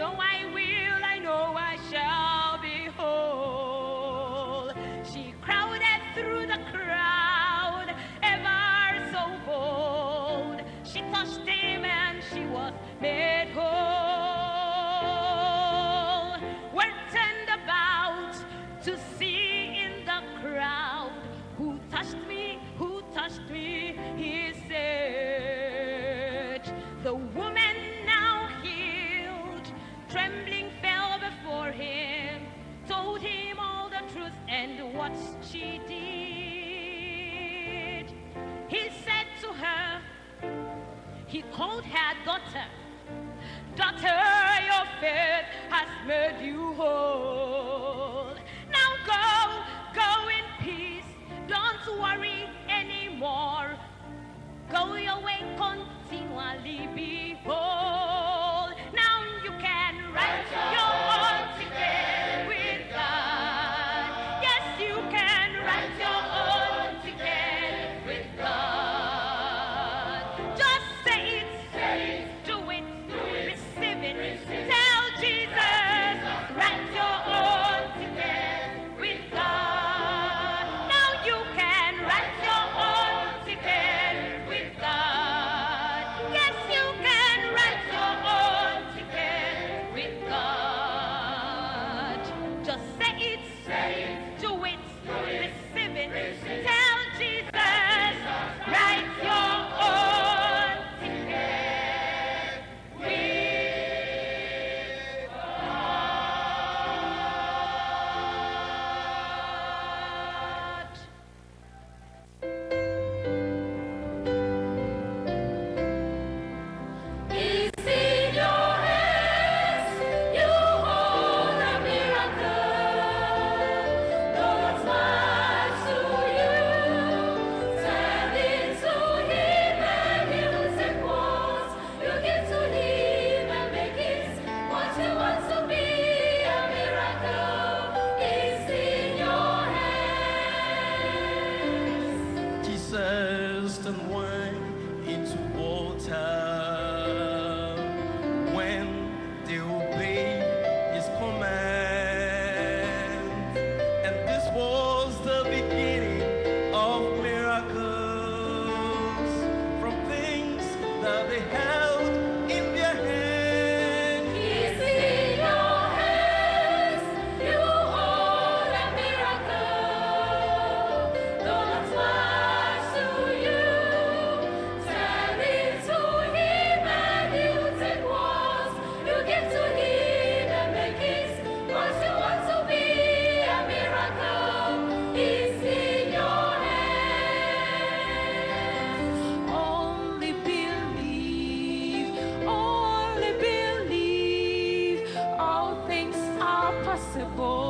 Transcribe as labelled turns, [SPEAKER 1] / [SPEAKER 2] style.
[SPEAKER 1] know I will. what she did. He said to her, he called her daughter, daughter, your faith has made you whole.
[SPEAKER 2] você boa.